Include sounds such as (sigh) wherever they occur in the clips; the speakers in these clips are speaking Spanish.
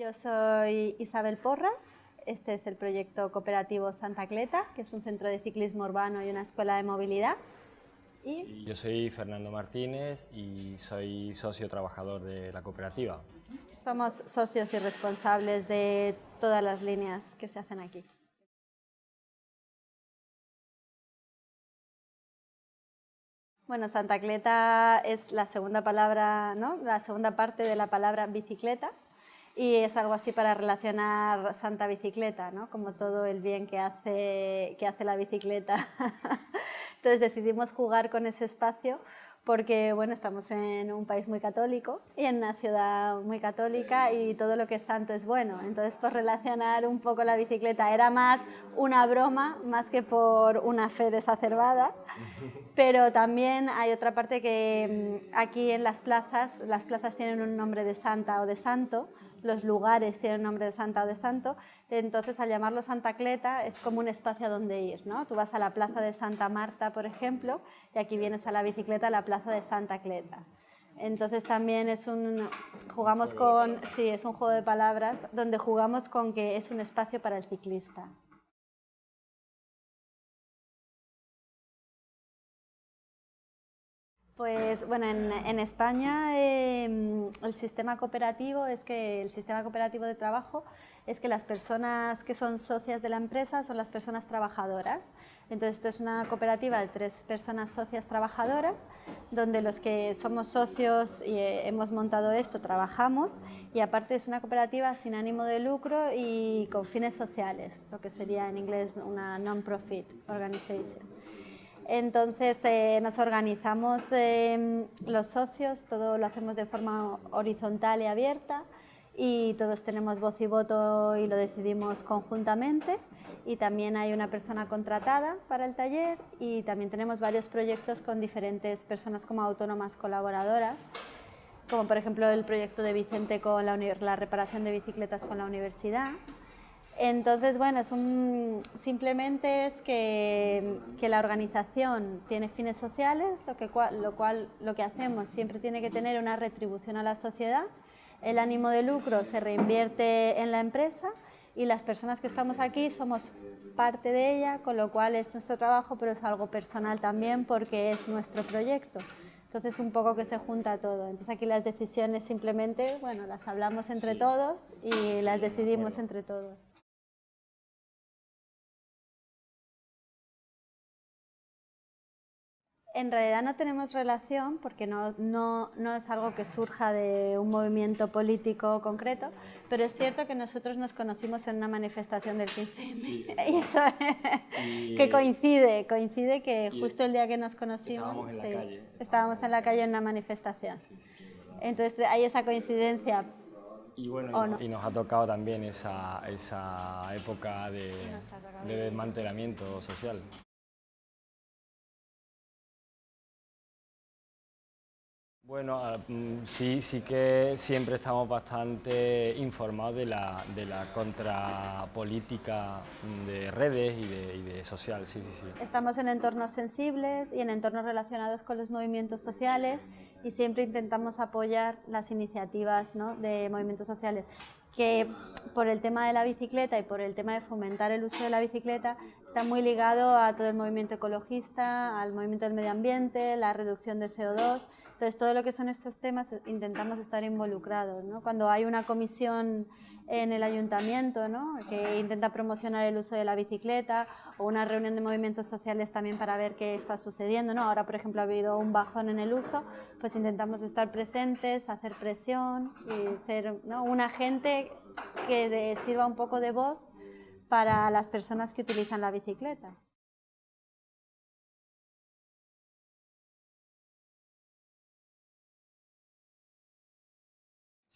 Yo soy Isabel Porras, este es el proyecto cooperativo Santa Cleta, que es un centro de ciclismo urbano y una escuela de movilidad. Y... Yo soy Fernando Martínez y soy socio trabajador de la cooperativa. Somos socios y responsables de todas las líneas que se hacen aquí. Bueno, Santa Cleta es la segunda palabra, ¿no? la segunda parte de la palabra bicicleta, y es algo así para relacionar Santa Bicicleta, ¿no? como todo el bien que hace, que hace la bicicleta. (laughs) Entonces decidimos jugar con ese espacio porque bueno, estamos en un país muy católico y en una ciudad muy católica y todo lo que es santo es bueno. Entonces, por relacionar un poco la bicicleta era más una broma, más que por una fe desacerbada, (laughs) pero también hay otra parte que mm, aquí en las plazas, las plazas tienen un nombre de santa o de santo, los lugares tienen nombre de santa o de santo, entonces al llamarlo Santa Cleta es como un espacio a donde ir, ¿no? Tú vas a la plaza de Santa Marta, por ejemplo, y aquí vienes a la bicicleta a la plaza de Santa Cleta. Entonces también es un, jugamos con, sí, es un juego de palabras donde jugamos con que es un espacio para el ciclista. Pues bueno, en, España em, el sistema cooperativo es que el sistema cooperativo de trabajo es que las personas que son socias de la empresa son las personas trabajadoras. Entonces esto es una cooperativa de tres personas socias trabajadoras donde los que somos socios y eh, hemos montado esto trabajamos y aparte es una cooperativa sin ánimo de lucro y con fines sociales, lo que sería en inglés una non-profit organization. Entonces eh, nos organizamos em, los socios, todo lo hacemos de forma horizontal y abierta y todos tenemos voz y voto y lo decidimos conjuntamente. Y también hay una persona contratada para el taller y también tenemos varios proyectos con diferentes personas como autónomas colaboradoras como por ejemplo el proyecto de Vicente con la reparación de bicicletas con la universidad entonces, bueno, es un, simplemente es que, la organización tiene fines sociales, lo, que, lo cual lo que hacemos siempre tiene que tener una retribución a la sociedad, el ánimo de lucro se reinvierte en la empresa y las personas que estamos aquí somos parte de ella, con lo cual es nuestro trabajo, pero es algo personal también porque es nuestro proyecto. Entonces un poco que se junta todo. Entonces aquí las decisiones simplemente, bueno, las hablamos entre todos y las decidimos entre todos. En realidad no tenemos relación porque no, no, no, es algo que surja de un movimiento político concreto, pero es cierto que nosotros nos conocimos en una manifestación del 15M (laughs) y eso que coincide, coincide que justo el día que nos conocimos estábamos en la, calle. estábamos en la calle en una manifestación. Entonces hay esa coincidencia. Y bueno, y nos ha tocado también esa, esa época de, de desmantelamiento social. Bueno, ah, mm, sí, sí que siempre estamos bastante informados de la, de la contrapolítica de redes y de, social, sí, sí, sí. Estamos en entornos sensibles y en entornos relacionados con los movimientos sociales y siempre intentamos apoyar las iniciativas de movimientos sociales que por el tema de la bicicleta y por el tema de fomentar el uso de la bicicleta está muy ligado a todo el movimiento ecologista, al movimiento del medio ambiente, la reducción de CO2 entonces, todo lo que son estos temas eh, intentamos estar involucrados. ¿no? Cuando hay una comisión en el ayuntamiento ¿no? que intenta promocionar el uso de la bicicleta o una reunión de movimientos sociales también para ver qué está sucediendo. ¿no? Ahora, por ejemplo, ha habido un bajón en el uso, pues intentamos estar presentes, hacer presión y ser ¿no? un agente que sirva un poco de voz para las personas que utilizan la bicicleta.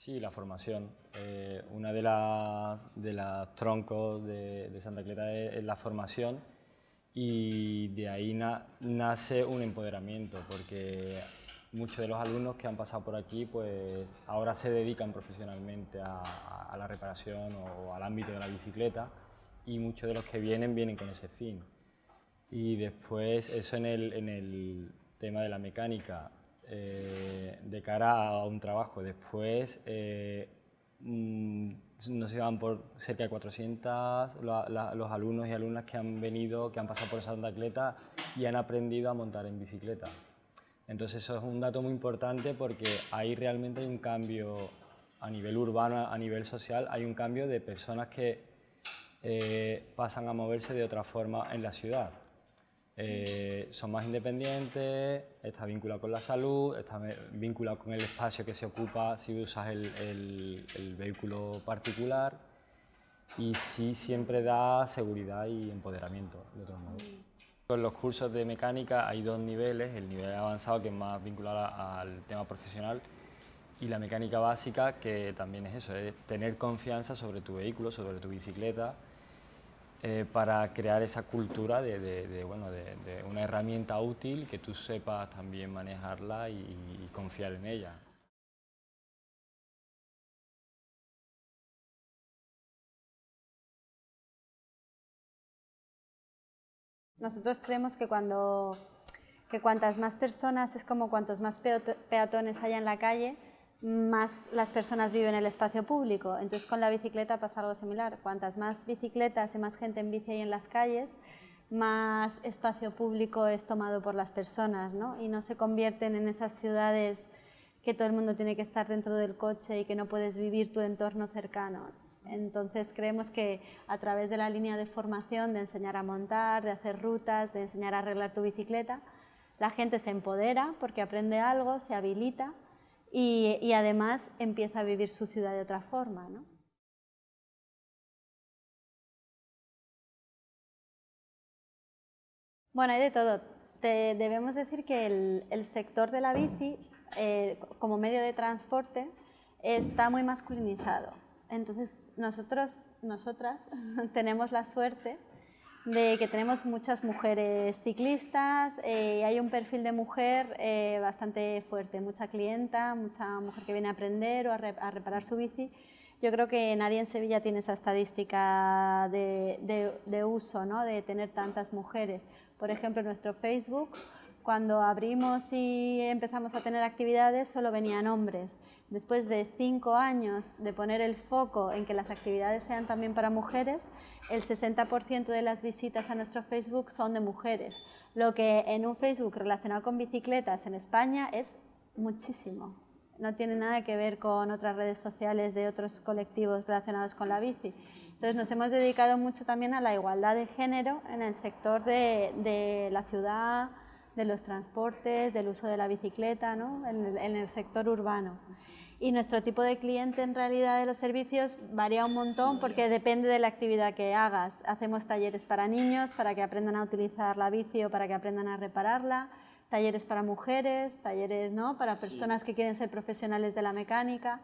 Sí, la formación. Eh, una de las, de las troncos de, Santa Clara es, la formación y de ahí nace un empoderamiento porque muchos de los alumnos que han pasado por aquí pues ahora se dedican profesionalmente a, la reparación o al ámbito de la bicicleta y muchos de los que vienen vienen con ese fin. Y después eso en el, en el tema de la mecánica, eh, de cara a un trabajo. Después, eh, mm, nos llevan por cerca de 400 los alumnos y alumnas que han venido, que han pasado por Santa Cleta y han aprendido a montar en bicicleta. Entonces eso es un dato muy importante porque ahí realmente hay un cambio a nivel urbano, a nivel social, hay un cambio de personas que eh, pasan a moverse de otra forma en la ciudad. Eh, son más independientes, está vinculado con la salud, está vinculado con el espacio que se ocupa si usas el, vehículo particular y sí siempre da seguridad y empoderamiento, de otro modo. En los cursos de mecánica hay dos niveles, el nivel avanzado que es más vinculado al tema profesional y la mecánica básica que también es eso, es tener confianza sobre tu vehículo, sobre tu bicicleta eh, para crear esa cultura de, bueno, de, una herramienta útil que tú sepas también manejarla y, confiar en ella. Nosotros creemos que cuando que cuantas más personas, es como cuantos más peatones haya en la calle, más las personas viven en el espacio público. Entonces con la bicicleta pasa algo similar. Cuantas más bicicletas y más gente en bici hay en las calles, más espacio público es tomado por las personas y no se convierten en esas ciudades que todo el mundo tiene que estar dentro del coche y que no puedes vivir tu entorno cercano. Entonces creemos que a través de la línea de formación, de enseñar a montar, de hacer rutas, de enseñar a arreglar tu bicicleta, la gente se empodera porque aprende algo, se habilita y, además empieza a vivir su ciudad de otra forma. ¿no? Bueno, hay de todo. Debemos decir que el, sector de la bici, eh, como medio de transporte, está muy masculinizado. Entonces, nosotros, nosotras (laughs) tenemos la suerte de que tenemos muchas mujeres ciclistas, eh, hay un perfil de mujer eh, bastante fuerte, mucha clienta, mucha mujer que viene a aprender o a, reparar su bici. Yo creo que nadie en Sevilla tiene esa estadística de, uso, ¿no? de tener tantas mujeres. Por ejemplo, en nuestro Facebook, cuando abrimos y empezamos a tener actividades, solo venían hombres. Después de cinco años de poner el foco en que las actividades sean también para mujeres, el 60% de las visitas a nuestro Facebook son de mujeres, lo que en un Facebook relacionado con bicicletas en España es muchísimo. No tiene nada que ver con otras redes sociales de otros colectivos relacionados con la bici. Entonces nos hemos dedicado mucho también a la igualdad de género en el sector de, la ciudad, de los transportes, del uso de la bicicleta, ¿no? en el sector urbano y nuestro tipo de cliente en realidad de los servicios varía un montón porque depende de la actividad que hagas. Hacemos talleres para niños para que aprendan a utilizar la bici o para que aprendan a repararla, talleres para mujeres, talleres ¿no? para personas que quieren ser profesionales de la mecánica.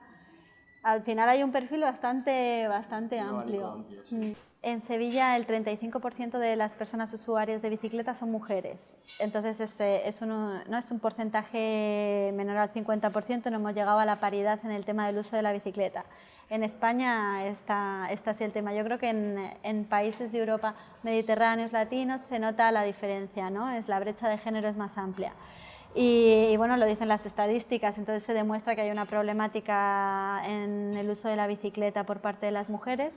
Al final hay un perfil bastante, bastante amplio. Mm. En Sevilla el 35% de las personas usuarias de bicicleta son mujeres, entonces es, es no es un porcentaje menor al 50%, no hemos llegado a la paridad en el tema del uso de la bicicleta. En España está, está así el tema. Yo creo que en, en, países de Europa mediterráneos, latinos, se nota la diferencia, ¿no? es, la brecha de género es más amplia. Y, bueno, lo dicen las estadísticas, entonces se demuestra que hay una problemática en el uso de la bicicleta por parte de las mujeres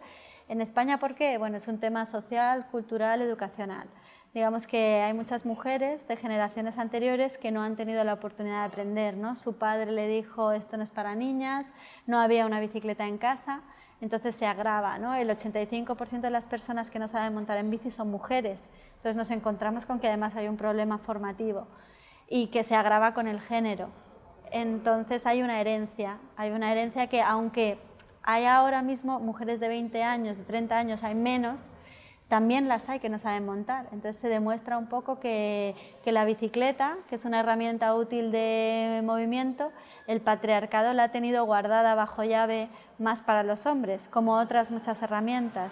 en España, ¿por qué? Bueno, es un tema social, cultural, educacional. Digamos que hay muchas mujeres de generaciones anteriores que no han tenido la oportunidad de aprender, ¿no? Su padre le dijo, esto no es para niñas, no había una bicicleta en casa, entonces se agrava, ¿no? El 85% de las personas que no saben montar en bici son mujeres, entonces nos encontramos con que además hay un problema formativo y que se agrava con el género. Entonces hay una herencia, hay una herencia que aunque hay ahora mismo mujeres de 20 años, de 30 años, hay menos, también las hay que no saben montar. Entonces se demuestra un poco que, la bicicleta, que es una herramienta útil de movimiento, el patriarcado la ha tenido guardada bajo llave más para los hombres, como otras muchas herramientas.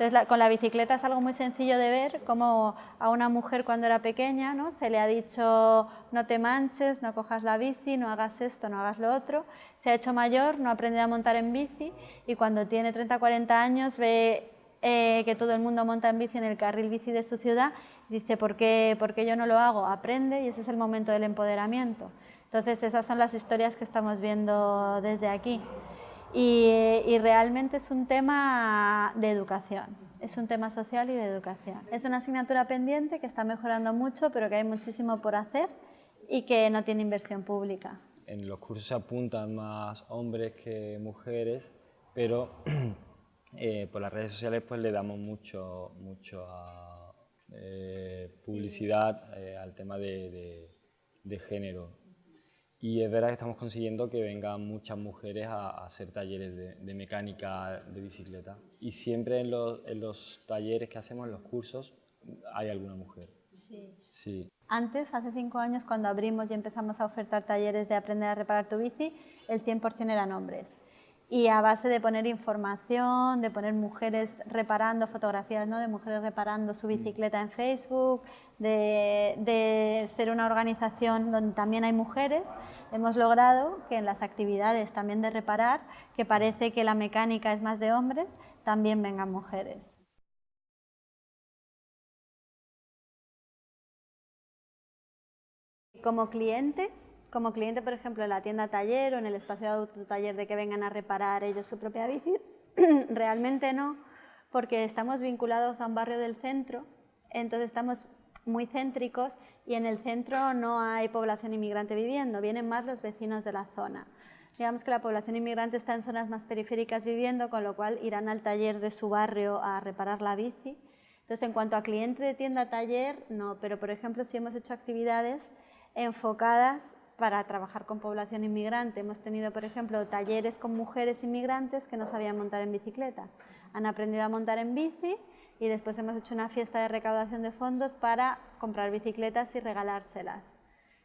Entonces, con la bicicleta es algo muy sencillo de ver, como a una mujer cuando era pequeña ¿no? se le ha dicho no te manches, no cojas la bici, no hagas esto, no hagas lo otro. Se ha hecho mayor, no ha aprendido a montar en bici y cuando tiene 30 40 años ve eh, que todo el mundo monta en bici en el carril bici de su ciudad, dice, ¿por qué, ¿por qué yo no lo hago? Aprende y ese es el momento del empoderamiento. Entonces, esas son las historias que estamos viendo desde aquí. Y, realmente es un tema de educación, es un tema social y de educación. Es una asignatura pendiente que está mejorando mucho, pero que hay muchísimo por hacer y que no tiene inversión pública. En los cursos se apuntan más hombres que mujeres, pero (clears throat) eh, por las redes sociales pues le damos mucho, mucho eh, publicidad eh, al tema de género y es verdad que estamos consiguiendo que vengan muchas mujeres a, hacer talleres de, mecánica de bicicleta. Y siempre en los, en los, talleres que hacemos, en los cursos, hay alguna mujer. Sí. sí. Antes, hace cinco años, cuando abrimos y empezamos a ofertar talleres de aprender a reparar tu bici, el 100% eran hombres y a base de poner información, de poner mujeres reparando fotografías ¿no? de mujeres reparando su bicicleta en Facebook, de, ser una organización donde también hay mujeres, hemos logrado que en las actividades también de reparar, que parece que la mecánica es más de hombres, también vengan mujeres. Como cliente, como cliente, por ejemplo, en la tienda taller o en el espacio de autotaller de que vengan a reparar ellos su propia bici, (clears throat) realmente no, porque estamos vinculados a un barrio del centro, entonces estamos muy céntricos y en el centro no hay población inmigrante viviendo, vienen más los vecinos de la zona. Digamos que la población inmigrante está en zonas más periféricas viviendo, con lo cual irán al taller de su barrio a reparar la bici. Entonces, en cuanto a cliente de tienda-taller, no, pero por ejemplo, si hemos hecho actividades enfocadas para trabajar con población inmigrante. Hemos tenido, por ejemplo, talleres con mujeres inmigrantes que no sabían montar en bicicleta. Han aprendido a montar en bici y después hemos hecho una fiesta de recaudación de fondos para comprar bicicletas y regalárselas.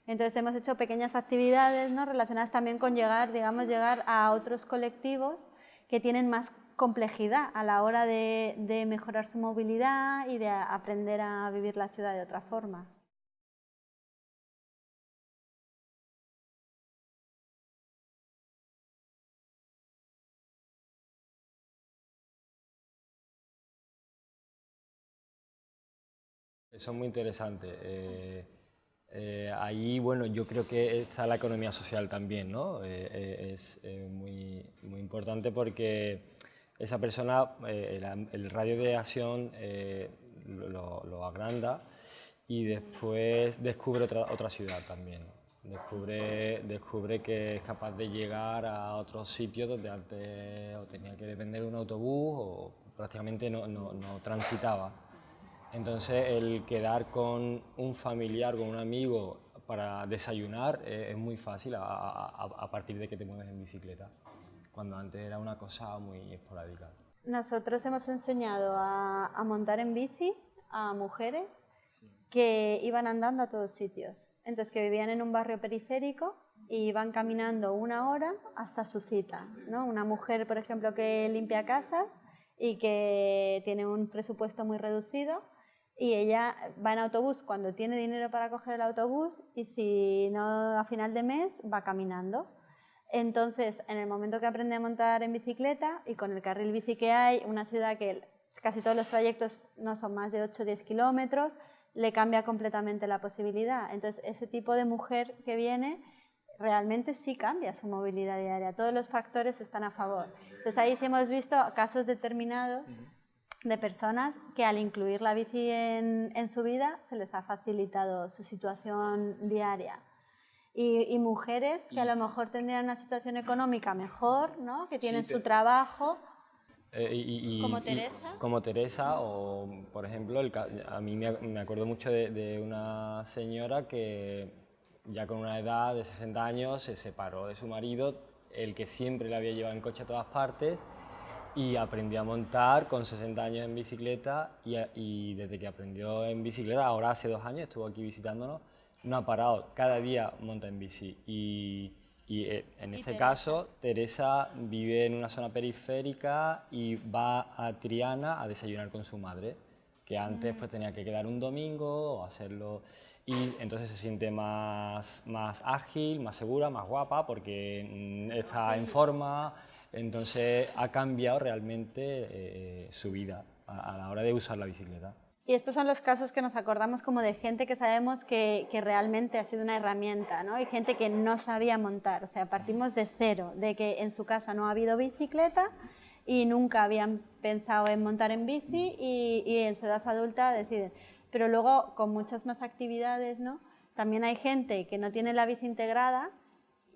Entonces hemos hecho pequeñas actividades ¿no? relacionadas también con llegar, digamos, llegar a otros colectivos que tienen más complejidad a la hora de, de mejorar su movilidad y de aprender a vivir la ciudad de otra forma. Eso es muy interesante. Eh, eh, ahí, bueno, yo creo que está la economía social también, ¿no? Eh, es muy, muy, importante porque esa persona, el, radio de acción lo, lo, agranda y después descubre otra, otra ciudad también. Descubre, descubre que es capaz de llegar a otros sitios donde antes o tenía que depender de un autobús o prácticamente no, no, no transitaba. Entonces el quedar con un familiar, con un amigo para desayunar eh, es muy fácil a, partir de que te mueves en bicicleta, cuando antes era una cosa muy esporádica. Nosotros hemos enseñado a, montar en bici a mujeres que iban andando a todos sitios, entonces que vivían en un barrio periférico y iban caminando una hora hasta su cita. ¿no? Una mujer, por ejemplo, que limpia casas y que tiene un presupuesto muy reducido, y ella va en autobús cuando tiene dinero para coger el autobús y si no a final de mes va caminando. Entonces, en el momento que aprende a montar en bicicleta y con el carril bici que hay, una ciudad que casi todos los trayectos no son más de 8 o 10 kilómetros, le cambia completamente la posibilidad. Entonces, ese tipo de mujer que viene realmente sí cambia su movilidad diaria. Todos los factores están a favor. Entonces, ahí sí hemos visto casos determinados de personas que al incluir la bici en, su vida se les ha facilitado su situación diaria. Y, mujeres que a lo mejor tendrían una situación económica mejor, ¿no? que tienen su trabajo. Eh, como Teresa. como Teresa, o por ejemplo, a mí me, acuerdo mucho de, de, una señora que ya con una edad de 60 años se separó de su marido, el que siempre la había llevado en coche a todas partes, y aprendió a montar con 60 años en bicicleta y, desde que aprendió en bicicleta, ahora hace dos años, estuvo aquí visitándonos, no ha parado, cada día monta en bici. Y, eh, en este caso Teresa vive en una zona periférica y va a Triana a desayunar con su madre, que antes pues tenía que quedar un domingo o hacerlo. Y entonces se siente más, más ágil, más segura, más guapa porque mm, está en forma, entonces ha cambiado realmente eh, su vida a, la hora de usar la bicicleta. Y estos son los casos que nos acordamos como de gente que sabemos que, que, realmente ha sido una herramienta, ¿no? Y gente que no sabía montar, o sea, partimos de cero, de que en su casa no ha habido bicicleta y nunca habían pensado en montar en bici y, y en su edad adulta deciden. Pero luego, con muchas más actividades, ¿no? También hay gente que no tiene la bici integrada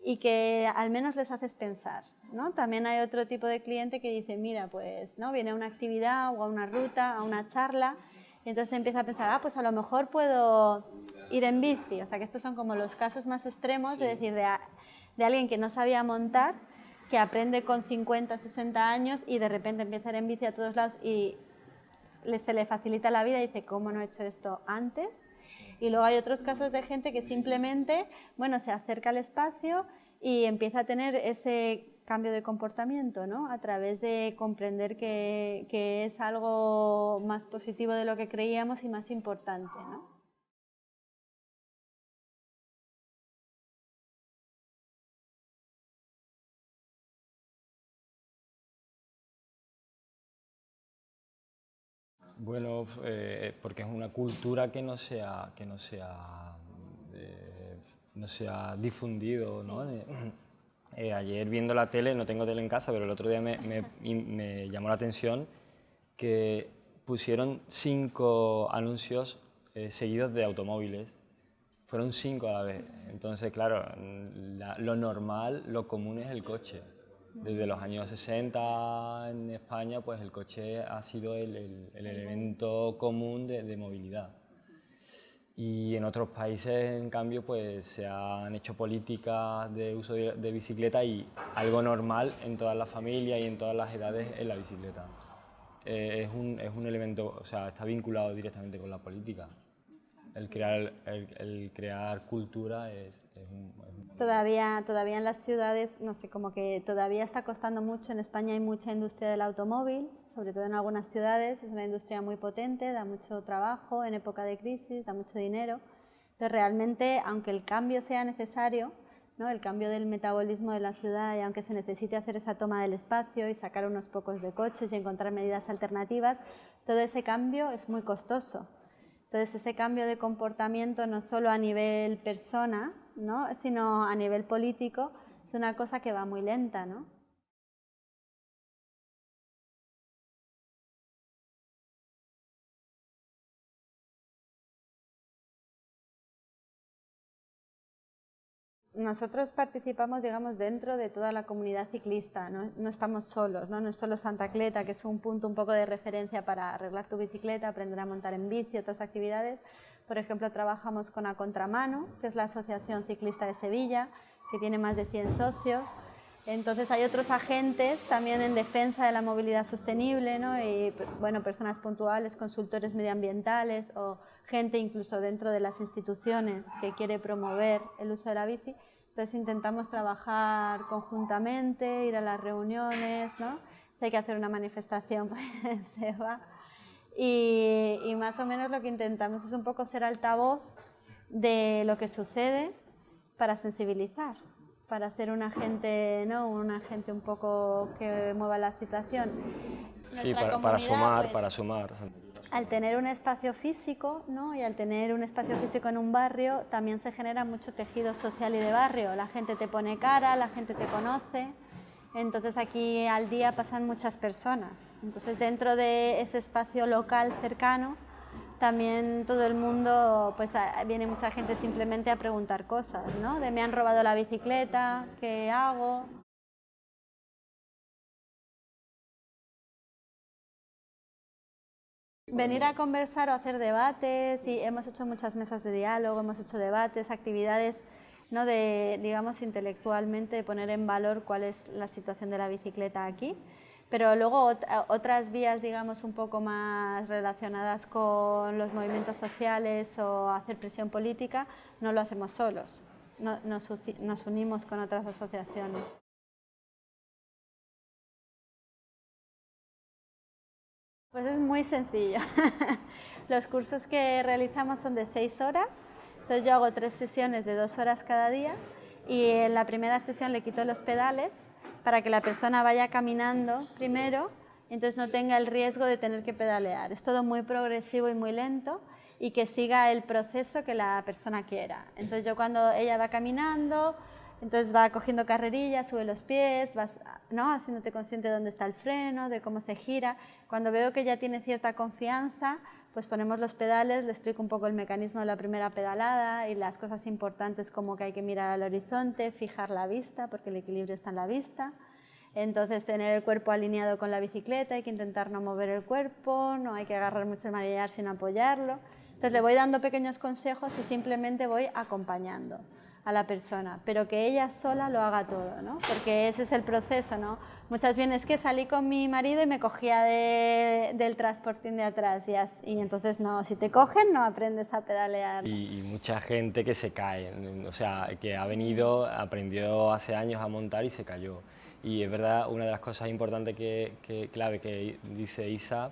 y que al menos les haces pensar, ¿no? También hay otro tipo de cliente que dice, mira, pues, ¿no? Viene a una actividad o a una ruta, a una charla y entonces empieza a pensar, ah, pues a lo mejor puedo ir en bici. O sea, que estos son como los casos más extremos de decir, de, de alguien que no sabía montar, que aprende con 50, 60 años y de repente empieza a ir en bici a todos lados y se le facilita la vida y dice, ¿cómo no he hecho esto antes? Y luego hay otros casos de gente que simplemente, bueno, se acerca al espacio y empieza a tener ese cambio de comportamiento, ¿no? A través de comprender que, que, es algo más positivo de lo que creíamos y más importante, ¿no? Bueno, eh, porque es una cultura que no se ha, que no sea eh, no se ha difundido, ¿no? Eh, ayer viendo la tele, no tengo tele en casa, pero el otro día me, me, llamó la atención que pusieron cinco anuncios eh, seguidos de automóviles. Fueron cinco a la vez. Entonces, claro, lo normal, lo común es el coche. Desde los años 60 en España, pues el coche ha sido el, el, elemento común de, de movilidad. Y en otros países, en cambio, pues se han hecho políticas de uso de, bicicleta y algo normal en todas las familias y en todas las edades es la bicicleta. Eh, es, un, es, un, elemento, o sea, está vinculado directamente con la política. El crear, el, crear cultura es, es, un, Todavía, todavía en las ciudades, no sé, como que todavía está costando mucho. En España hay mucha industria del automóvil, sobre todo en algunas ciudades, es una industria muy potente, da mucho trabajo en época de crisis, da mucho dinero. Entonces realmente, aunque el cambio sea necesario, ¿no? el cambio del metabolismo de la ciudad y aunque se necesite hacer esa toma del espacio y sacar unos pocos de coches y encontrar medidas alternativas, todo ese cambio es muy costoso. Entonces ese cambio de comportamiento no solo a nivel persona, ¿no? sino a nivel político, es una cosa que va muy lenta. ¿no? Nosotros participamos, digamos, dentro de toda la comunidad ciclista, no, estamos solos, ¿no? no es solo Santa Cleta, que es un punto un poco de referencia para arreglar tu bicicleta, aprender a montar en bici, otras actividades. Por ejemplo, trabajamos con A Contramano, que es la Asociación Ciclista de Sevilla, que tiene más de 100 socios. Entonces hay otros agentes también en defensa de la movilidad sostenible, ¿no? y bueno, personas puntuales, consultores medioambientales o gente incluso dentro de las instituciones que quiere promover el uso de la bici. Entonces intentamos trabajar conjuntamente, ir a las reuniones, ¿no? si hay que hacer una manifestación, (laughs) pues se va. Y, y más o menos lo que intentamos es un poco ser altavoz de lo que sucede para sensibilizar para ser un agente, ¿no? un agente un poco que mueva la situación. sí, para, sumar, pues, para sumar. Al tener un espacio físico ¿no? y al tener un espacio físico en un barrio, también se genera mucho tejido social y de barrio. La gente te pone cara, la gente te conoce. Entonces aquí al día pasan muchas personas. Entonces dentro de ese espacio local cercano, también todo el mundo, pues viene mucha gente simplemente a preguntar cosas, ¿no? De me han robado la bicicleta, ¿qué hago? Venir a conversar o hacer debates, y hemos hecho muchas mesas de diálogo, hemos hecho debates, actividades ¿no? de, digamos, intelectualmente poner en valor cuál es la situación de la bicicleta aquí. Pero luego otras vías, digamos, un poco más relacionadas con los movimientos sociales o hacer presión política, no lo hacemos solos, nos, unimos con otras asociaciones. Pues es muy sencillo. (laughs) Los cursos que realizamos son de seis horas, entonces yo hago tres sesiones de dos horas cada día y en la primera sesión le quito los pedales para que la persona vaya caminando primero entonces no tenga el riesgo de tener que pedalear. Es todo muy progresivo y muy lento y que siga el proceso que la persona quiera. Entonces yo cuando ella va caminando, entonces va cogiendo carrerillas, sube los pies, vas ¿no? haciéndote consciente de dónde está el freno, de cómo se gira. Cuando veo que ya tiene cierta confianza, pues ponemos los pedales, le explico un poco el mecanismo de la primera pedalada y las cosas importantes como que hay que mirar al horizonte, fijar la vista, porque el equilibrio está en la vista. Entonces tener el cuerpo alineado con la bicicleta, hay que intentar no mover el cuerpo, no hay que agarrar mucho el manillar sin apoyarlo. Entonces le voy dando pequeños consejos y simplemente voy acompañando a la persona, pero que ella sola lo haga todo, ¿no? Porque ese es el proceso, ¿no? Muchas veces es que salí con mi marido y me cogía del transportín de atrás y, y, entonces no, si te cogen no aprendes a pedalear. Y, y, mucha gente que se cae, o sea, que ha venido, aprendió hace años a montar y se cayó. Y es verdad, una de las cosas importantes que, que clave que dice Isa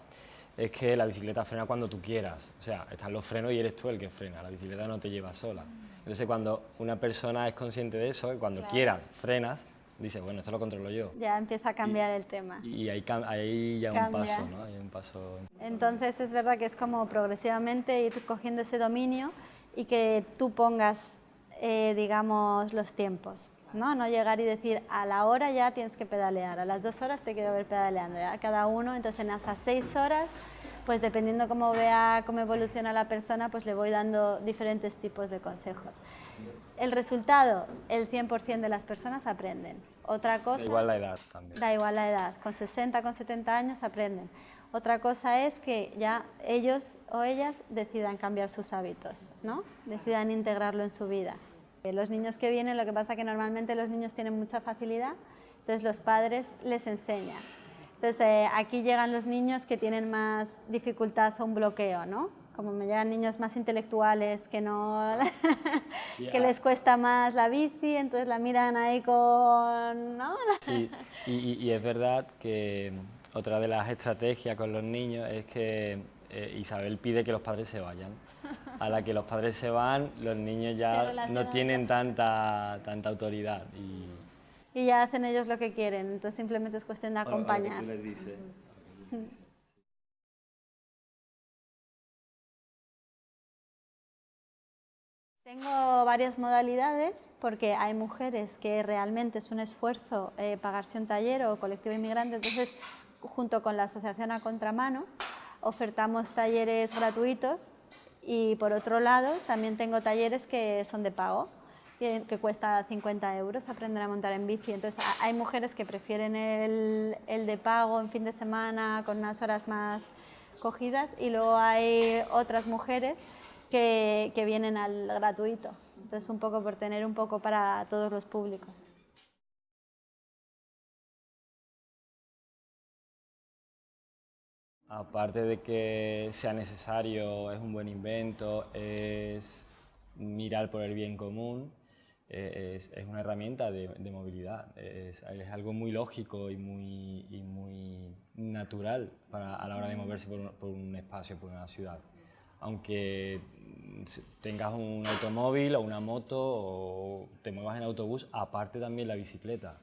es que la bicicleta frena cuando tú quieras. O sea, están los frenos y eres tú el que frena, la bicicleta no te lleva sola. Entonces cuando una persona es consciente de eso, cuando quieras frenas, dice, bueno, esto lo controlo yo. Ya empieza a cambiar el tema. Y ahí, ahí ya un paso, ¿no? Hay un paso... Entonces es verdad que es como progresivamente ir cogiendo ese dominio y que tú pongas, eh, digamos, los tiempos. ¿no? no llegar y decir a la hora ya tienes que pedalear, a las dos horas te quiero ver pedaleando, ¿ya? cada uno, entonces en esas seis horas pues dependiendo cómo vea cómo evoluciona la persona, pues le voy dando diferentes tipos de consejos. El resultado, el 100% de las personas aprenden. Otra cosa... Da igual la edad también. Da igual la edad, con 60, con 70 años aprenden. Otra cosa es que ya ellos o ellas decidan cambiar sus hábitos, ¿no? Decidan integrarlo en su vida. Los niños que vienen, lo que pasa es que normalmente los niños tienen mucha facilidad, entonces los padres les enseñan. Entonces, eh, aquí llegan los niños que tienen más dificultad o un bloqueo, ¿no? Como me llegan niños más intelectuales que no (laughs) (laughs) que les cuesta más la bici, entonces la miran ahí con... ¿no? y, es verdad que otra de las estrategias con los niños es que eh, Isabel pide que los padres se vayan. A la que los padres se van, los niños ya no tienen tanta, tanta autoridad. Y, y ya hacen ellos lo que quieren, entonces simplemente es cuestión de acompañar. Tengo varias modalidades porque hay mujeres que realmente es un esfuerzo eh, pagarse un taller o colectivo inmigrante, entonces junto con la asociación a contramano ofertamos talleres gratuitos. Y por otro lado también tengo talleres que son de pago que, cuesta 50 euros aprender a montar en bici. Entonces hay mujeres que prefieren el, el de pago en fin de semana con unas horas más cogidas. Y luego hay otras mujeres que, que, vienen al gratuito. Entonces un poco por tener un poco para todos los públicos. Aparte de que sea necesario, es un buen invento, es mirar por el bien común, eh, es, una herramienta de, movilidad, es, algo muy lógico y muy, muy natural para, a la hora de moverse por un, espacio, por una ciudad. Aunque tengas un automóvil o una moto o te muevas en autobús, aparte también la bicicleta.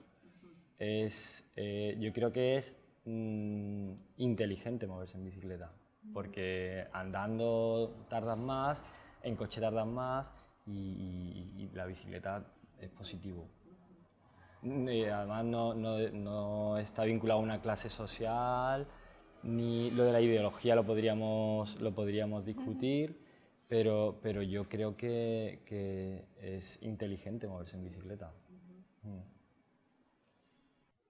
Es, eh, yo creo que es mm, inteligente moverse en bicicleta, porque andando tardas más, en coche tardas más, y, la bicicleta es positivo. Y además no, no, no, está vinculado a una clase social, ni lo de la ideología lo podríamos, lo podríamos discutir, pero, pero yo creo que, que es inteligente moverse en bicicleta. Mm.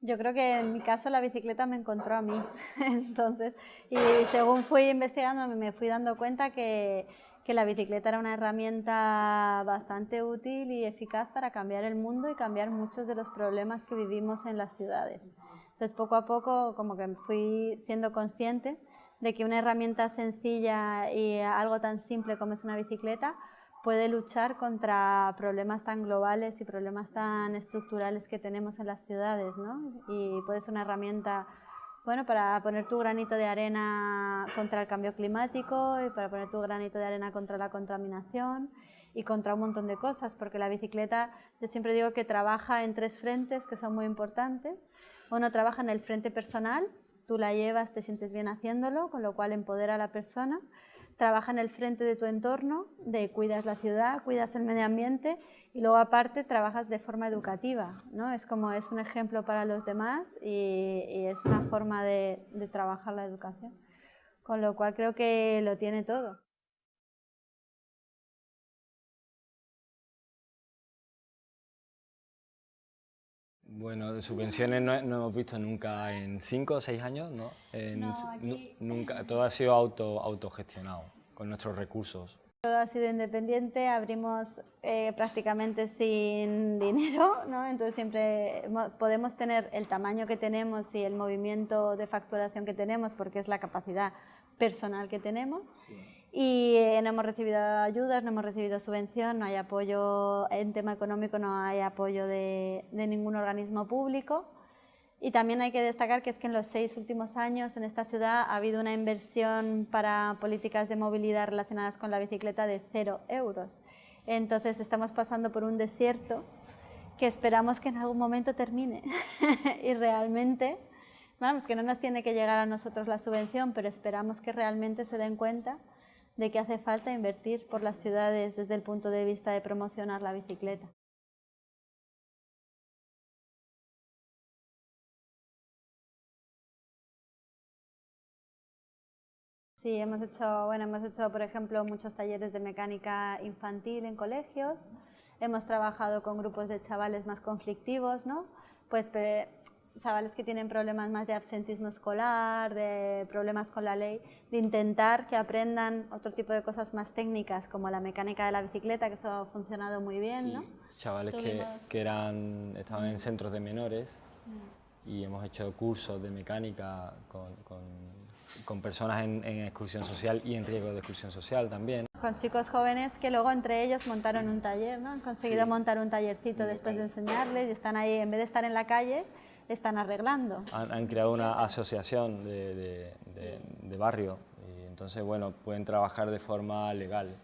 Yo creo que en mi caso la bicicleta me encontró a mí, (laughs) entonces, y según fui investigando me fui dando cuenta que, que la bicicleta era una herramienta bastante útil y eficaz para cambiar el mundo y cambiar muchos de los problemas que vivimos en las ciudades. Entonces, poco a poco, como que fui siendo consciente de que una herramienta sencilla y algo tan simple como es una bicicleta puede luchar contra problemas tan globales y problemas tan estructurales que tenemos en las ciudades, ¿no? Y puede ser una herramienta bueno, para poner tu granito de arena contra el cambio climático y para poner tu granito de arena contra la contaminación y contra un montón de cosas, porque la bicicleta, yo siempre digo que trabaja en tres frentes que son muy importantes. Uno trabaja en el frente personal, tú la llevas, te sientes bien haciéndolo, con lo cual empodera a la persona. Trabaja en el frente de tu entorno, de cuidas la ciudad, cuidas el medio ambiente y luego aparte trabajas de forma educativa, ¿no? Es como es un ejemplo para los demás y, es una forma de trabajar la educación. Con lo cual creo que lo tiene todo. Bueno, subvenciones no, hemos visto nunca en cinco o seis años, ¿no? nunca, todo ha sido auto, autogestionado, con nuestros recursos. Todo ha sido independiente, abrimos eh, prácticamente sin (laughs) dinero, ¿no? entonces siempre podemos tener el tamaño que tenemos y el movimiento de facturación que tenemos porque es la capacidad personal que tenemos. Y eh, no hemos recibido ayudas, no hemos recibido subvención, no hay apoyo en tema económico, no hay apoyo de, ningún organismo público. Y también hay que destacar que es que en los seis últimos años en esta ciudad ha habido una inversión para políticas de movilidad relacionadas con la bicicleta de cero euros. Entonces estamos pasando por un desierto que esperamos que en algún momento termine. (laughs) y realmente, vamos, que no nos tiene que llegar a nosotros la subvención, pero esperamos que realmente se den cuenta de que hace falta invertir por las ciudades desde el punto de vista de promocionar la bicicleta. Sí, hemos hecho, bueno, hemos hecho, por ejemplo, muchos talleres de mecánica infantil en colegios. Hemos trabajado con grupos de chavales más conflictivos, ¿no? Pues chavales que tienen problemas más de absentismo escolar, de problemas con la ley, de intentar que aprendan otro tipo de cosas más técnicas, como la mecánica de la bicicleta, que eso ha funcionado muy bien, ¿no? Chavales que, que, eran, estaban en centros de menores mm. y hemos hecho cursos de mecánica con, con, con personas en, en, exclusión social y en riesgo de exclusión social también. Con chicos jóvenes que luego entre ellos montaron un taller, ¿no? Han conseguido montar un tallercito después de enseñarles y están ahí, en vez de estar en la calle, están arreglando. Han, creado una asociación de, barrio y entonces, bueno, pueden trabajar de forma legal.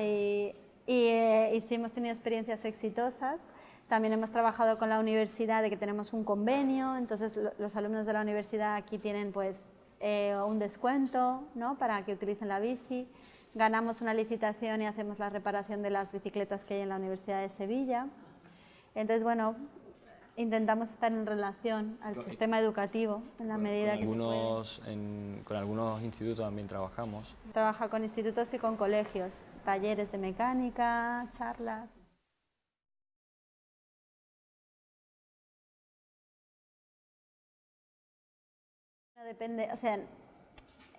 y, eh, sí hemos tenido experiencias exitosas. También hemos trabajado con la universidad de que tenemos un convenio, entonces los alumnos de la universidad aquí tienen pues eh, un descuento ¿no? para que utilicen la bici. Ganamos una licitación y hacemos la reparación de las bicicletas que hay en la Universidad de Sevilla. Entonces, bueno, intentamos estar en relación al sistema educativo en la medida que algunos, se puede. con algunos institutos también trabajamos. Trabaja con institutos y con colegios, talleres de mecánica, charlas. Depende, o sea,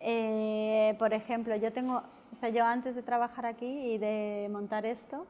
eh, por ejemplo, yo tengo, o sea, yo antes de trabajar aquí y de montar esto,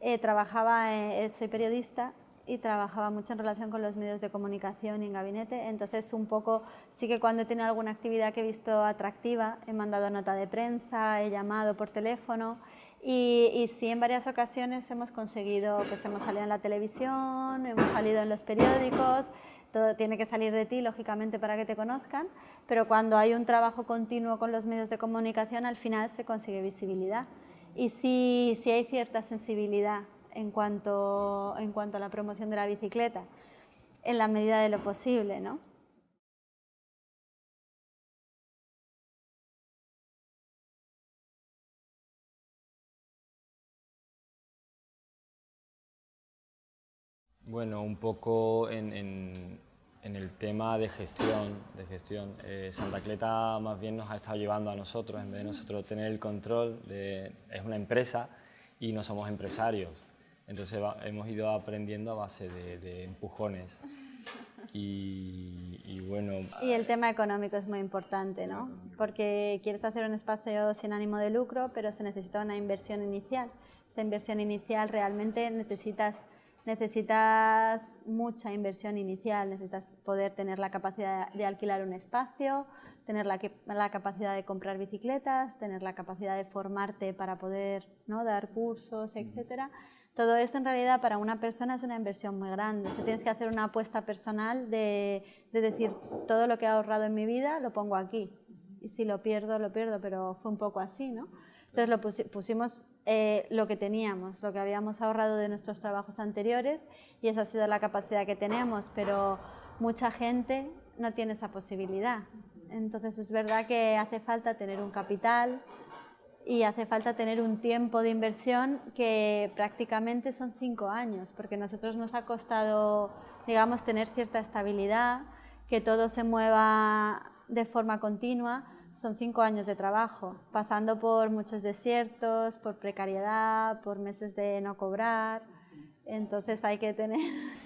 eh, trabajaba, eh, soy periodista y trabajaba mucho en relación con los medios de comunicación y en gabinete, entonces un poco sí que cuando tenido alguna actividad que he visto atractiva he mandado nota de prensa, he llamado por teléfono y, y sí en varias ocasiones hemos conseguido, pues hemos salido en la televisión, hemos salido en los periódicos, todo tiene que salir de ti lógicamente para que te conozcan, pero cuando hay un trabajo continuo con los medios de comunicación al final se consigue visibilidad. Y sí, sí hay cierta sensibilidad en cuanto, en cuanto a la promoción de la bicicleta, en la medida de lo posible, ¿no? Bueno, un poco en, en, el tema de gestión, de gestión. Eh, Santa Cleta más bien nos ha estado llevando a nosotros, en vez de nosotros tener el control, es una empresa y no somos empresarios. Entonces hemos ido aprendiendo a base de, empujones. Y, bueno... Y el tema económico es muy importante, ¿no? Porque quieres hacer un espacio sin ánimo de lucro, pero se necesita una inversión inicial. Esa inversión inicial realmente necesitas, necesitas mucha inversión inicial, necesitas poder tener la capacidad de alquilar un espacio, tener la, la, capacidad de comprar bicicletas, tener la capacidad de formarte para poder ¿no? dar cursos, etcétera. Todo eso en realidad para una persona es una inversión muy grande. Se tienes que hacer una apuesta personal de, decir, todo lo que he ahorrado en mi vida lo pongo aquí. Y si lo pierdo, lo pierdo, pero fue un poco así, ¿no? Entonces lo pusimos eh, lo que teníamos, lo que habíamos ahorrado de nuestros trabajos anteriores y esa ha sido la capacidad que tenemos, pero mucha gente no tiene esa posibilidad. Entonces es verdad que hace falta tener un capital y hace falta tener un tiempo de inversión que prácticamente son cinco años, porque a nosotros nos ha costado, digamos, tener cierta estabilidad, que todo se mueva de forma continua, son cinco años de trabajo, pasando por muchos desiertos, por precariedad, por meses de no cobrar, entonces hay que tener...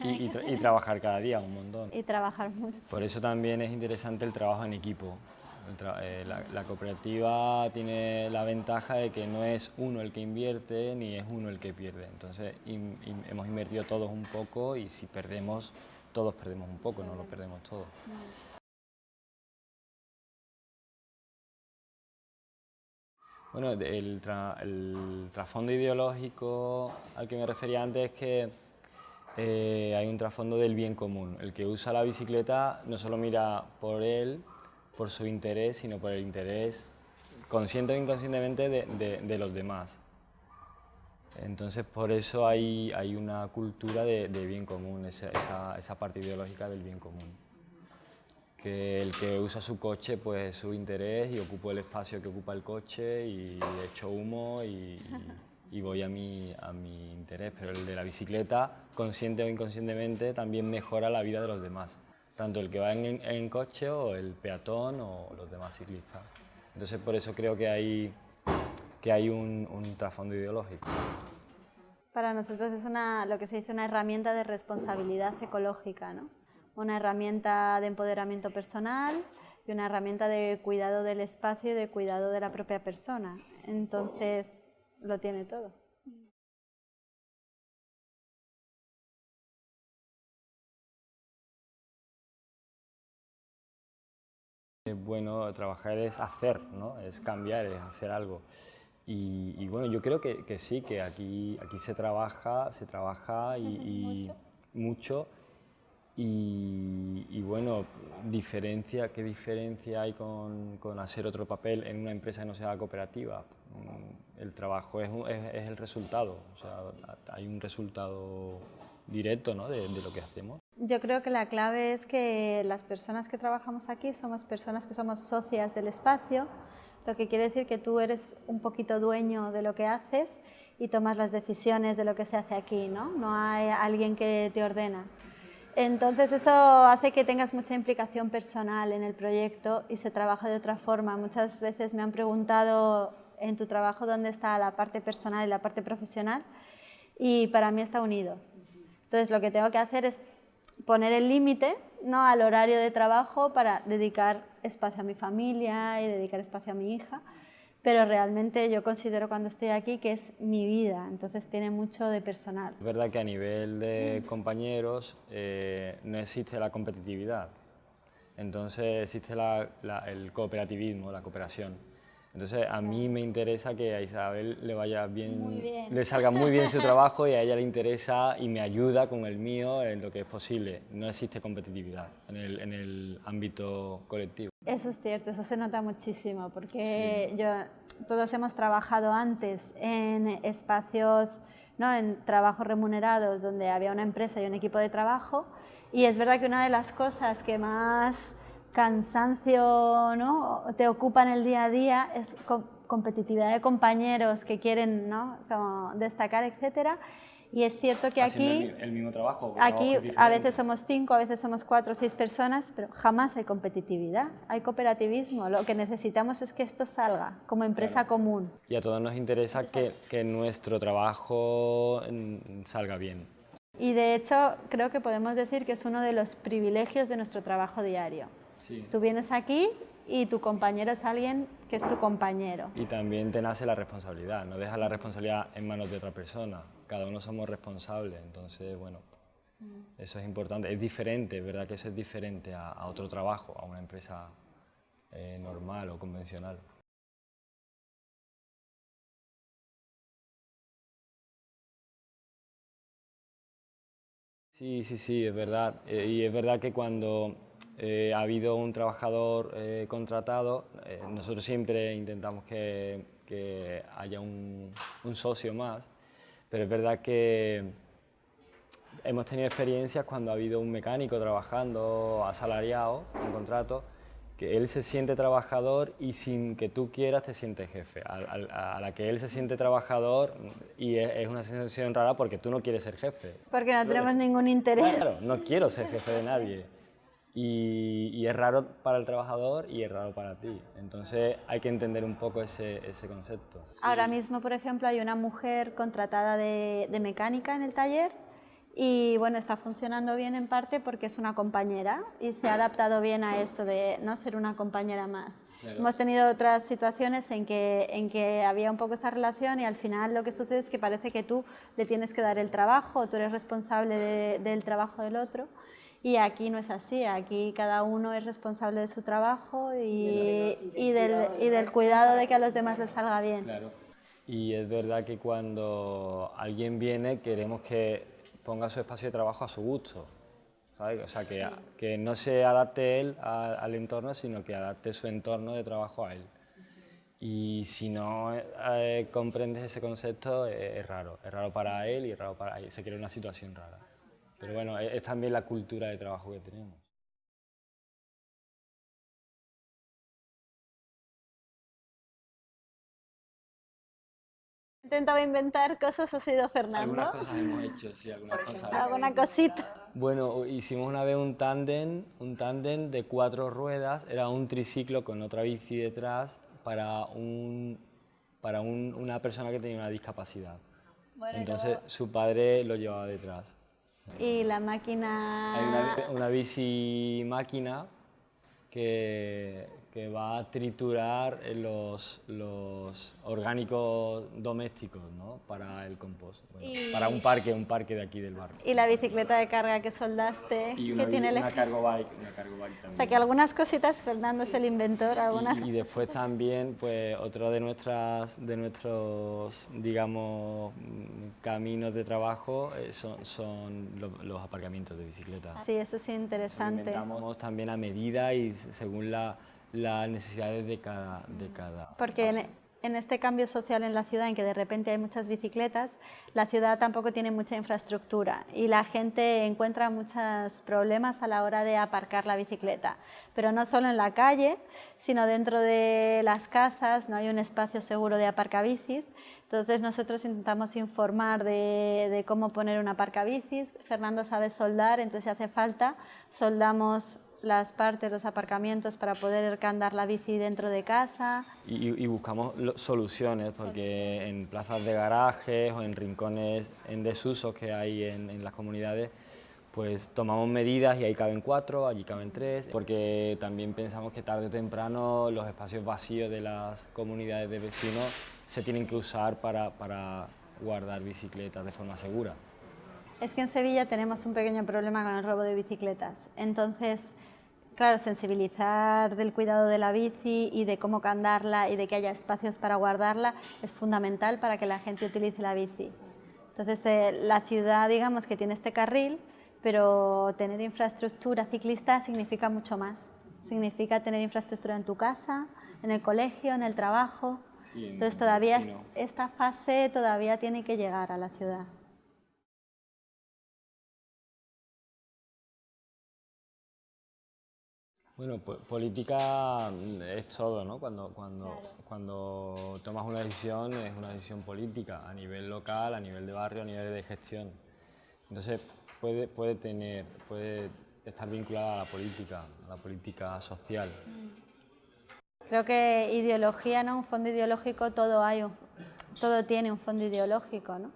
Y, trabajar cada día un montón. Y trabajar mucho. Por eso también es interesante el trabajo en equipo. Eh, la, cooperativa tiene la ventaja de que no es uno el que invierte ni es uno el que pierde. Entonces hemos invertido todos un poco y si perdemos, todos perdemos un poco, no lo perdemos todo. Bueno, el, trasfondo ideológico al que me refería antes es que eh, hay un trasfondo del bien común. El que usa la bicicleta no solo mira por él, por su interés, sino por el interés consciente o inconscientemente de, los demás. Entonces, por eso hay, hay una cultura de, bien común, esa, esa parte ideológica del bien común. Que el que usa su coche, pues su interés y ocupo el espacio que ocupa el coche y echo humo y, voy a mi, a mi interés, pero el de la bicicleta, consciente o inconscientemente, también mejora la vida de los demás, tanto el que va en, coche o el peatón o los demás ciclistas. Entonces por eso creo que hay, que hay un, un trasfondo ideológico. Para nosotros es una, lo que se dice una herramienta de responsabilidad ecológica, ¿no? una herramienta de empoderamiento personal y una herramienta de cuidado del espacio y de cuidado de la propia persona. Entonces, lo tiene todo. Bueno, trabajar es hacer, ¿no? es cambiar, es hacer algo. Y, bueno, yo creo que, sí, que aquí, aquí se trabaja, se trabaja y, (laughs) mucho y, bueno, diferencia, ¿qué diferencia hay con, con, hacer otro papel en una empresa que no sea cooperativa? Mm, el trabajo es, es, el resultado, o sea, hay un resultado directo ¿no? de, de, lo que hacemos. Yo creo que la clave es que las personas que trabajamos aquí somos personas que somos socias del espacio, lo que quiere decir que tú eres un poquito dueño de lo que haces y tomas las decisiones de lo que se hace aquí, ¿no? No hay alguien que te ordena. Entonces eso hace que tengas mucha implicación personal en el proyecto y se trabaja de otra forma. Muchas veces me han preguntado en tu trabajo dónde está la parte personal y la parte profesional y para mí está unido. Entonces lo que tengo que hacer es poner el límite ¿no? al horario de trabajo para dedicar espacio a mi familia y dedicar espacio a mi hija pero realmente yo considero cuando estoy aquí que es mi vida, entonces tiene mucho de personal. Es verdad que a nivel de compañeros eh, no existe la competitividad, entonces existe el cooperativismo, la cooperación. Entonces a mí me interesa que a Isabel le vaya bien, le salga muy bien su (laughs) trabajo y a ella le interesa y me ayuda con el mío en lo que es posible. No existe competitividad en el, en el ámbito colectivo. Eso es cierto, eso se nota muchísimo porque yo, todos hemos trabajado antes en espacios, ¿no? en trabajos remunerados donde había una empresa y un equipo de trabajo y es verdad que una de las cosas que más cansancio ¿no? te ocupa en el día a día es competitividad de compañeros que quieren ¿no? Como destacar, etcétera y es cierto que aquí, el, mismo trabajo, aquí a veces somos cinco, a veces somos cuatro o seis personas, pero jamás hay competitividad, hay cooperativismo. Lo que necesitamos es que esto salga como empresa común. Y a todos nos interesa que, que, nuestro trabajo salga bien. Y de hecho creo que podemos decir que es uno de los privilegios de nuestro trabajo diario. Sí. Tú vienes aquí y tu compañero es alguien que es tu compañero. Y también te nace la responsabilidad, no dejas la responsabilidad en manos de otra persona cada uno somos responsables, entonces, bueno, mm. eso es importante. Es diferente, ¿verdad que eso es diferente a, otro trabajo, a una empresa eh, normal o convencional? Sí, sí, sí, es verdad. Eh, y es verdad que cuando eh, ha habido un trabajador contratado, nosotros siempre intentamos que, haya un, socio más pero es verdad que, hemos tenido experiencias cuando ha habido un mecánico trabajando asalariado, en contrato, que él se siente trabajador y sin que tú quieras te sientes jefe. A, la que él se siente trabajador y es, una sensación rara porque tú no quieres ser jefe. Porque no tenemos ningún interés. Claro, no quiero ser jefe de nadie. Y, es raro para el trabajador y es raro para ti. Entonces hay que entender un poco ese, ese concepto. Ahora mismo, por ejemplo, hay una mujer contratada de, de mecánica en el taller y bueno, está funcionando bien en parte porque es una compañera y se ha adaptado bien a eso de no ser una compañera más. Hemos tenido otras situaciones en que, en que había un poco esa relación y al final lo que sucede es que parece que tú le tienes que dar el trabajo, tú eres responsable del trabajo del otro y aquí no es así, aquí cada uno es responsable de su trabajo y, y, del, y del cuidado de que a los demás les salga bien. Claro. Y es verdad que cuando alguien viene queremos que ponga su espacio de trabajo a su gusto. ¿sabes? O sea, que, que, no se adapte él al entorno, sino que adapte su entorno de trabajo a él. Y si no eh, comprendes ese concepto, es, raro. Es raro para él y es raro para él. Se crea una situación rara. Pero bueno, es también la cultura de trabajo que tenemos. intentado inventar cosas ha sido Fernando. Algunas cosas hemos hecho, sí, algunas cosas. Alguna cosita. Bueno, hicimos una vez un tándem, un tándem de cuatro ruedas, era un triciclo con otra bici detrás para, un, para un, una persona que tenía una discapacidad. Entonces su padre lo llevaba detrás. ¿Y la máquina? Hay una, una bici máquina que, que va a triturar los, los orgánicos domésticos ¿no? para el compost, para un parque, un parque de aquí del barrio. Y la bicicleta de carga que soldaste, y una, que tiene una cargo bike, una cargo bike también. O sea que algunas cositas Fernando es el inventor, algunas... Y, después también, pues otro de nuestras, de nuestros, digamos, caminos de trabajo eh, son, son los, aparcamientos de bicicleta. Sí, eso sí interesante. inventamos también a medida y según la las necesidades de cada... De cada Porque en, en, este cambio social en la ciudad, en que de repente hay muchas bicicletas, la ciudad tampoco tiene mucha infraestructura y la gente encuentra muchos problemas a la hora de aparcar la bicicleta. Pero no solo en la calle, sino dentro de las casas no hay un espacio seguro de aparcabicis. Entonces nosotros intentamos informar de, de cómo poner un aparcabicis. Fernando sabe soldar, entonces si hace falta, soldamos las partes, los aparcamientos para poder andar la bici dentro de casa. Y, buscamos soluciones, porque en plazas de garajes o en rincones en desuso que hay en, las comunidades, pues tomamos medidas y ahí caben cuatro, allí caben tres, porque también pensamos que tarde o temprano los espacios vacíos de las comunidades de vecinos se tienen que usar para, para guardar bicicletas de forma segura. Es que en Sevilla tenemos un pequeño problema con el robo de bicicletas, entonces Claro, sensibilizar del cuidado de la bici y de cómo candarla y de que haya espacios para guardarla es fundamental para que la gente utilice la bici. Entonces, eh, la ciudad, digamos que tiene este carril, pero tener infraestructura ciclista significa mucho más. Significa tener infraestructura en tu casa, en el colegio, en el trabajo. Entonces, todavía esta fase todavía tiene que llegar a la ciudad. Bueno, política mm, es todo, ¿no? Cuando, cuando, cuando tomas una decisión es una decisión política a nivel local, a nivel de barrio, a nivel de gestión. Entonces puede, puede tener, puede estar vinculada a la política, a la política social. Creo que ideología, ¿no? Un fondo ideológico todo hay, todo tiene un fondo ideológico, ¿no?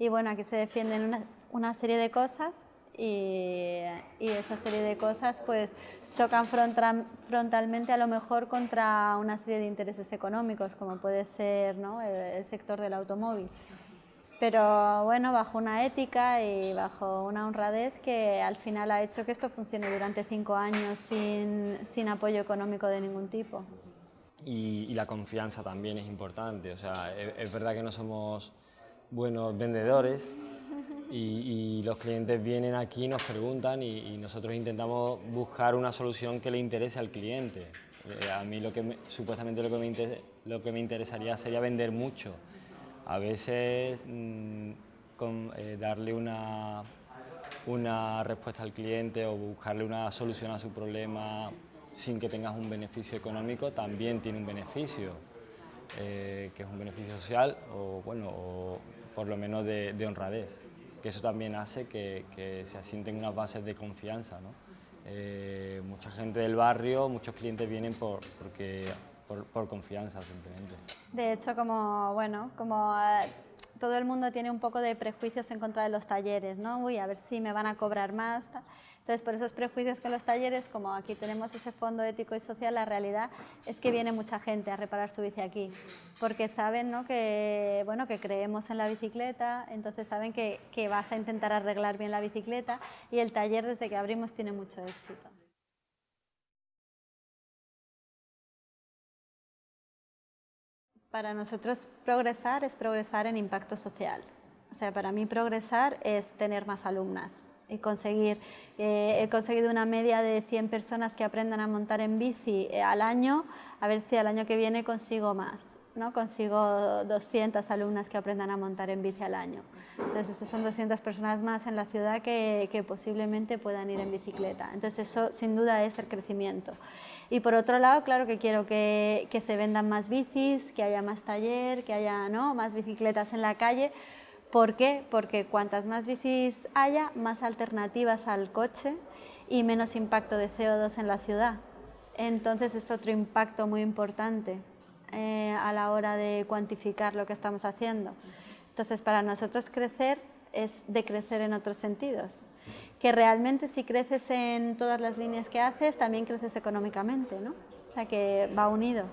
Y bueno, aquí se defienden una, una serie de cosas y, esa serie de cosas pues chocan frontalmente a lo mejor contra una serie de intereses económicos como puede ser ¿no? el, sector del automóvil. Pero bueno, bajo una ética y bajo una honradez que al final ha hecho que esto funcione durante cinco años sin, sin apoyo económico de ningún tipo. Y, la confianza también es importante, o sea, es verdad que no somos buenos vendedores, y, los clientes vienen aquí, nos preguntan y, nosotros intentamos buscar una solución que le interese al cliente. Eh, a mí lo que supuestamente lo que, me lo que me interesaría sería vender mucho. A veces mm, eh, darle una, una respuesta al cliente o buscarle una solución a su problema sin que tengas un beneficio económico, también tiene un beneficio, eh, que es un beneficio social o, bueno, o por lo menos de, honradez, que eso también hace que, se asienten unas bases de confianza. ¿no? Eh, mucha gente del barrio, muchos clientes vienen por, porque, por, confianza simplemente. De hecho, como, bueno, como eh, todo el mundo tiene un poco de prejuicios en contra de los talleres, ¿no? Uy, a ver si me van a cobrar más. Entonces, por esos prejuicios con los talleres, como aquí tenemos ese fondo ético y social, la realidad es que viene mucha gente a reparar su bici aquí, porque saben ¿no? que, bueno, que creemos en la bicicleta, entonces saben que, que vas a intentar arreglar bien la bicicleta y el taller desde que abrimos tiene mucho éxito. Para nosotros progresar es progresar en impacto social. O sea, para mí progresar es tener más alumnas conseguir, eh, he conseguido una media de 100 personas que aprendan a montar en bici eh, al año, a ver si al año que viene consigo más, ¿no? consigo 200 alumnas que aprendan a montar en bici al año. Entonces, eso son 200 personas más en la ciudad que, que posiblemente puedan ir en bicicleta. Entonces, eso sin duda es el crecimiento. Y por otro lado, claro que quiero que, que se vendan más bicis, que haya más taller, que haya ¿no? más bicicletas en la calle. ¿Por qué? Porque cuantas más bicis haya, más alternativas al coche y menos impacto de CO2 en la ciudad. Entonces es otro impacto muy importante eh, a la hora de cuantificar lo que estamos haciendo. Entonces para nosotros crecer es decrecer en otros sentidos que realmente si creces en todas las líneas que haces, también creces económicamente, ¿no? O sea, que va unido.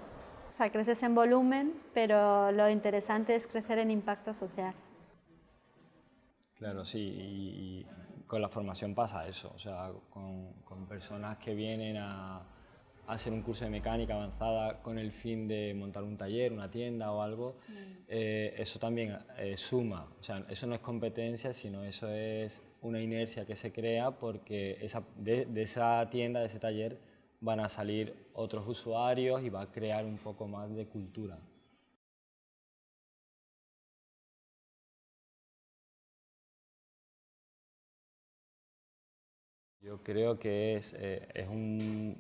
O sea, creces en volumen, pero lo interesante es crecer en impacto social. Claro, sí, y, con la formación pasa eso, o sea, con, con personas que vienen a, hacer un curso de mecánica avanzada con el fin de montar un taller, una tienda o algo, mm. eh, eso también eh, suma. O sea, eso no es competencia, sino eso es una inercia que se crea porque esa, de, esa tienda, de ese taller, van a salir otros usuarios y va a crear un poco más de cultura. Yo creo que es, eh, es un,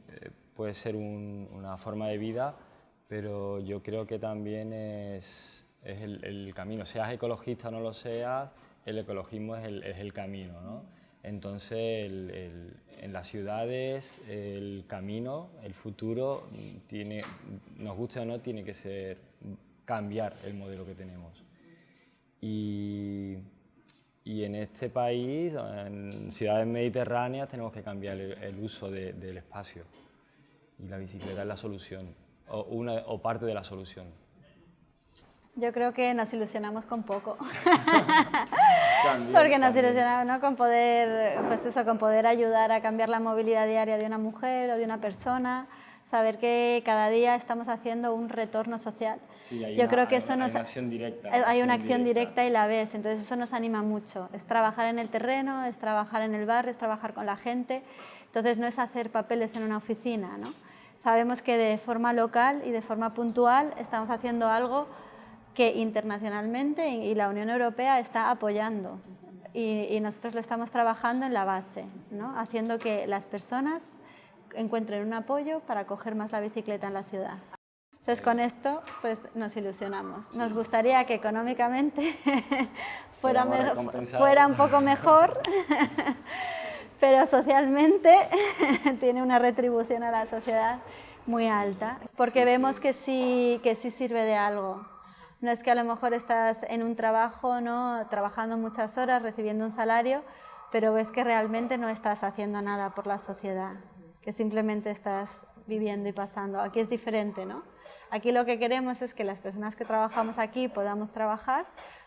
puede ser una forma de vida, pero yo creo que también es, el, camino. Seas ecologista o no lo seas, el ecologismo es el, camino. ¿no? Entonces, en las ciudades, el camino, el futuro, tiene, nos guste o no, tiene que ser cambiar el modelo que tenemos. Y, en este país, en ciudades mediterráneas, tenemos que cambiar el, uso del espacio y la bicicleta es la solución, o, una, o parte de la solución. Yo creo que nos ilusionamos con poco. (laughs) Porque nos ilusionamos ¿no? con, poder, pues eso, con poder ayudar a cambiar la movilidad diaria de una mujer o de una persona, saber que cada día estamos haciendo un retorno social. Sí, hay Yo una, creo que eso hay una acción directa. Hay una acción directa. y la ves, entonces eso nos anima mucho. Es trabajar en el terreno, es trabajar en el barrio, es trabajar con la gente. Entonces no es hacer papeles en una oficina, ¿no? Sabemos que de forma local y de forma puntual estamos haciendo algo que internacionalmente y la Unión Europea está apoyando y, nosotros lo estamos trabajando en la base, ¿no? haciendo que las personas encuentren un apoyo para coger más la bicicleta en la ciudad. Entonces con esto pues nos ilusionamos. Nos gustaría que económicamente (laughs) fuera, fuera un poco mejor, (laughs) pero socialmente (laughs) tiene una retribución a la sociedad muy alta, porque vemos Que, sí, que sí sirve de algo. No es que a lo mejor estás en un trabajo, ¿no? trabajando muchas horas, recibiendo un salario, pero ves que realmente no estás haciendo nada por la sociedad, que simplemente estás viviendo y pasando. Aquí es diferente, ¿no? Aquí lo que queremos es que las personas que trabajamos aquí podamos trabajar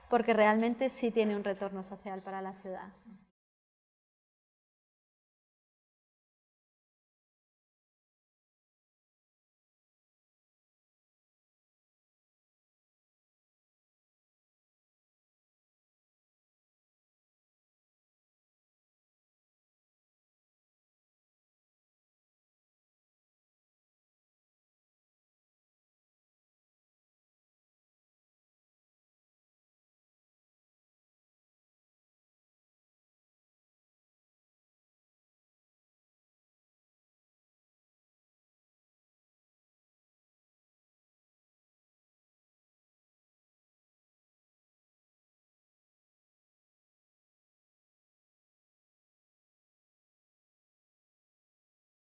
porque realmente sí tiene un retorno social para la ciudad.